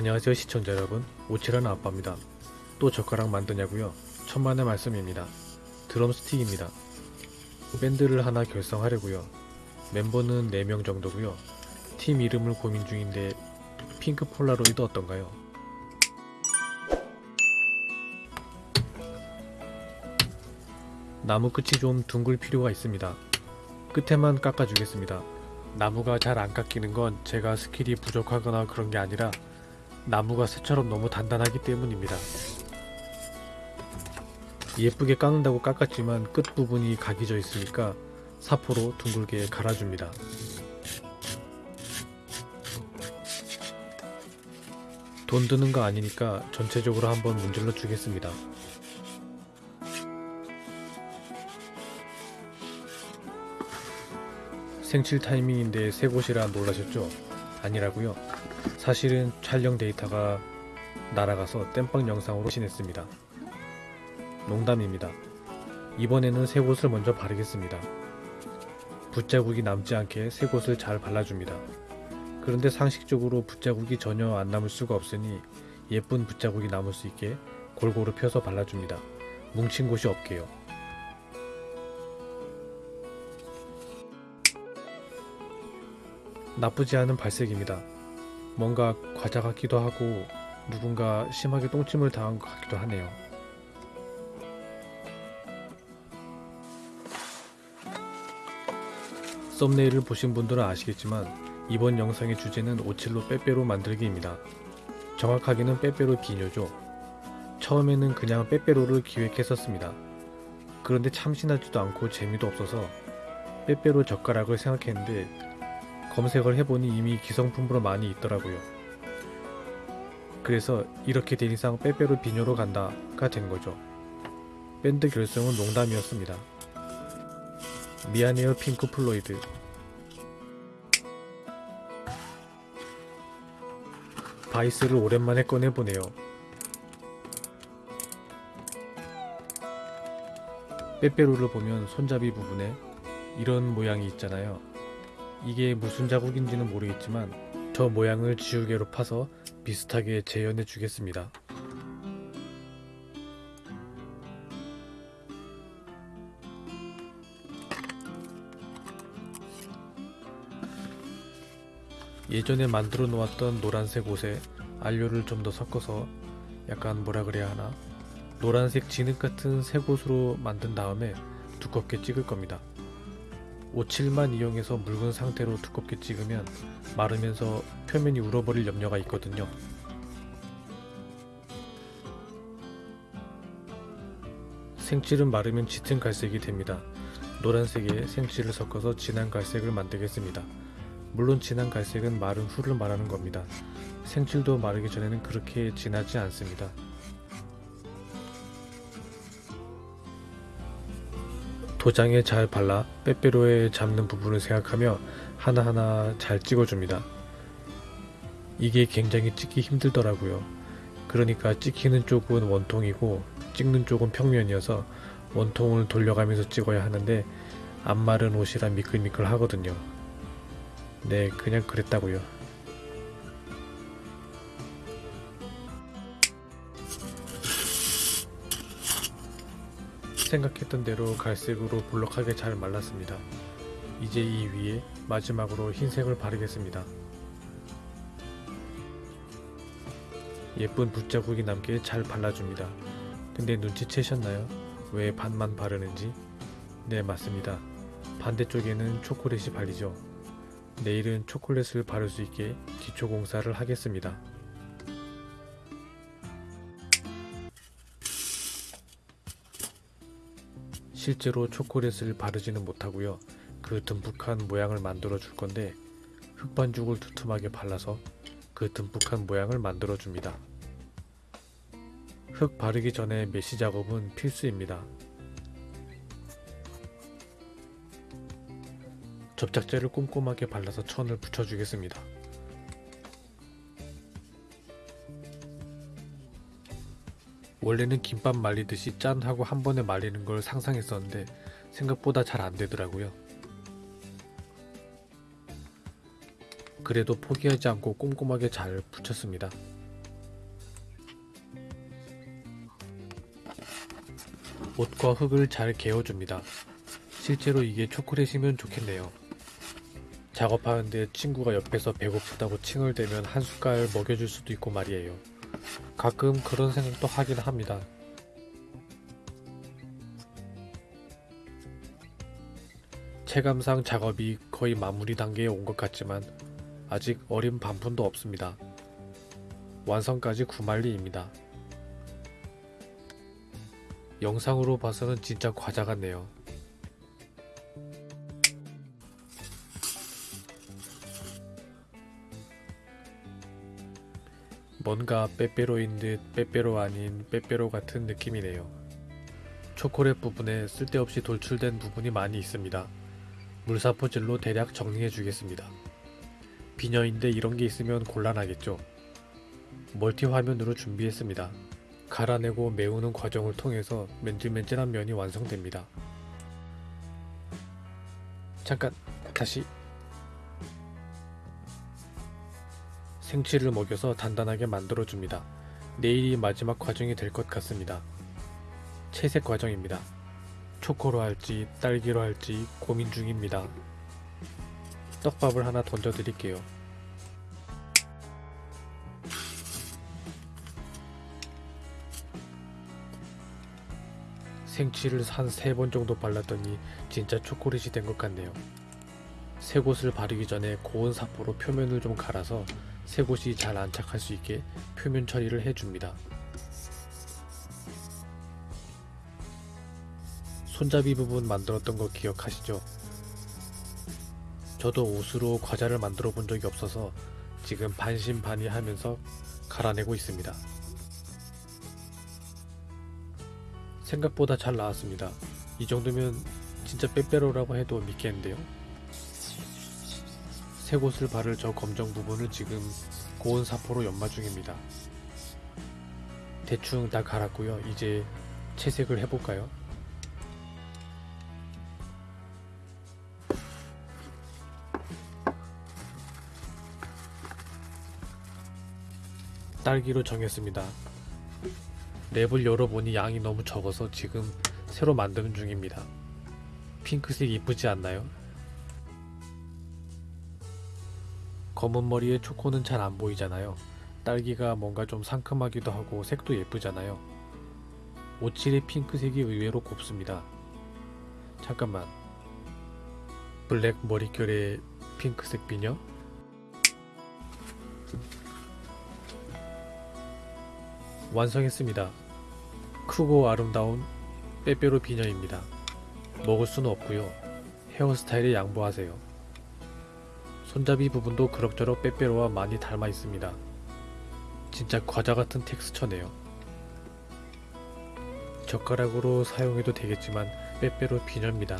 안녕하세요 시청자 여러분. 옻칠하는 아빠입니다. 또 젓가락 만드냐고요? 천만의 말씀입니다. 드럼스틱입니다. 밴드를 하나 결성하려고요. 멤버는 4명 정도고요. 팀 이름을 고민 중인데 핑크 폴라로이드 어떤가요? 나무 끝이 좀 둥글 필요가 있습니다. 끝에만 깎아주겠습니다. 나무가 잘 안 깎이는 건 제가 스킬이 부족하거나 그런 게 아니라 나무가 쇠처럼 너무 단단하기 때문입니다. 예쁘게 깎는다고 깎았지만 끝부분이 각이 져 있으니까 사포로 둥글게 갈아줍니다. 돈 드는 거 아니니까 전체적으로 한번 문질러 주겠습니다. 생칠 타이밍인데 새 곳이라 놀라셨죠? 아니라고요. 사실은 촬영 데이터가 날아가서 땜빵 영상으로 신했습니다. 농담입니다. 이번에는 새 곳을 먼저 바르겠습니다. 붓자국이 남지 않게 새 곳을 잘 발라줍니다. 그런데 상식적으로 붓자국이 전혀 안 남을 수가 없으니 예쁜 붓자국이 남을 수 있게 골고루 펴서 발라줍니다. 뭉친 곳이 없게요. 나쁘지 않은 발색입니다. 뭔가 과자 같기도 하고 누군가 심하게 똥침을 당한 것 같기도 하네요. 썸네일을 보신 분들은 아시겠지만 이번 영상의 주제는 오칠로 빼빼로 만들기입니다. 정확하게는 빼빼로 비녀죠. 처음에는 그냥 빼빼로를 기획했었습니다. 그런데 참신하지도 않고 재미도 없어서 빼빼로 젓가락을 생각했는데 검색을 해보니 이미 기성품으로 많이 있더라고요. 그래서 이렇게 된 이상 빼빼로 비녀로 간다가 된 거죠. 밴드 결성은 농담이었습니다. 미안해요 핑크 플로이드. 바이스를 오랜만에 꺼내보네요. 빼빼로를 보면 손잡이 부분에 이런 모양이 있잖아요. 이게 무슨 자국인지는 모르겠지만 저 모양을 지우개로 파서 비슷하게 재현해 주겠습니다. 예전에 만들어 놓았던 노란색 옷에 안료를 좀 더 섞어서 약간 뭐라 그래야 하나 노란색 진흙 같은 색 옷으로 만든 다음에 두껍게 찍을 겁니다. 오칠만 이용해서 묽은 상태로 두껍게 찍으면 마르면서 표면이 울어버릴 염려가 있거든요. 생칠은 마르면 짙은 갈색이 됩니다. 노란색에 생칠을 섞어서 진한 갈색을 만들겠습니다. 물론 진한 갈색은 마른 후를 말하는 겁니다. 생칠도 마르기 전에는 그렇게 진하지 않습니다. 도장에 잘 발라 빼빼로에 잡는 부분을 생각하며 하나하나 잘 찍어줍니다. 이게 굉장히 찍기 힘들더라고요. 그러니까 찍히는 쪽은 원통이고 찍는 쪽은 평면이어서 원통을 돌려가면서 찍어야 하는데 안 마른 옷이라 미끌미끌 하거든요. 네, 그냥 그랬다고요. 생각했던 대로 갈색으로 볼록하게 잘 말랐습니다. 이제 이 위에 마지막으로 흰색을 바르겠습니다. 예쁜 붓자국이 남게 잘 발라줍니다. 근데 눈치채셨나요? 왜 반만 바르는지? 네 맞습니다. 반대쪽에는 초콜릿이 발리죠. 내일은 초콜릿을 바를 수 있게 기초 공사를 하겠습니다. 실제로 초콜릿을 바르지는 못하고요. 그 듬뿍한 모양을 만들어 줄 건데 흑반죽을 두툼하게 발라서 그 듬뿍한 모양을 만들어 줍니다. 흙 바르기 전에 메시 작업은 필수입니다. 접착제를 꼼꼼하게 발라서 천을 붙여주겠습니다. 원래는 김밥 말리듯이 짠 하고 한 번에 말리는 걸 상상했었는데 생각보다 잘 안되더라고요. 그래도 포기하지 않고 꼼꼼하게 잘 붙였습니다. 옷과 흙을 잘 개어줍니다. 실제로 이게 초콜릿이면 좋겠네요. 작업하는데 친구가 옆에서 배고프다고 칭을 대면 한 숟갈 먹여줄 수도 있고 말이에요. 가끔 그런 생각도 하긴 합니다. 체감상 작업이 거의 마무리 단계에 온 것 같지만 아직 어린 반푼도 없습니다. 완성까지 구만리입니다. 영상으로 봐서는 진짜 과자 같네요. 뭔가 빼빼로인 듯 빼빼로 아닌 빼빼로 같은 느낌이네요. 초콜릿 부분에 쓸데없이 돌출된 부분이 많이 있습니다. 물사포질로 대략 정리해 주겠습니다. 비녀인데 이런 게 있으면 곤란하겠죠. 멀티 화면으로 준비했습니다. 갈아내고 메우는 과정을 통해서 맨질맨질한 면이 완성됩니다. 잠깐 다시 생치를 먹여서 단단하게 만들어줍니다. 내일이 마지막 과정이 될 것 같습니다. 채색 과정입니다. 초코로 할지 딸기로 할지 고민 중입니다. 떡밥을 하나 던져드릴게요. 생치를 한세번 정도 발랐더니 진짜 초콜릿이 된 것 같네요. 새 곳을 바르기 전에 고온 사포로 표면을 좀 갈아서 새 곳이 잘 안착할 수 있게 표면 처리를 해줍니다. 손잡이 부분 만들었던 거 기억하시죠? 저도 옷으로 과자를 만들어 본 적이 없어서 지금 반신반의 하면서 갈아내고 있습니다. 생각보다 잘 나왔습니다. 이 정도면 진짜 빼빼로라고 해도 믿겠는데요. 새 곳을 바를 저 검정 부분을 지금 고온 사포로 연마 중입니다. 대충 다 갈았고요. 이제 채색을 해볼까요? 딸기로 정했습니다. 랩을 열어보니 양이 너무 적어서 지금 새로 만드는 중입니다. 핑크색 이쁘지 않나요? 검은 머리에 초코는 잘 안 보이잖아요. 딸기가 뭔가 좀 상큼하기도 하고 색도 예쁘잖아요. 오칠의 핑크색이 의외로 곱습니다. 잠깐만. 블랙 머릿결의 핑크색 비녀? 완성했습니다. 크고 아름다운 빼빼로 비녀입니다. 먹을 수는 없고요. 헤어스타일에 양보하세요. 손잡이 부분도 그럭저럭 빼빼로와 많이 닮아 있습니다. 진짜 과자 같은 텍스처네요. 젓가락으로 사용해도 되겠지만 빼빼로 비녀입니다.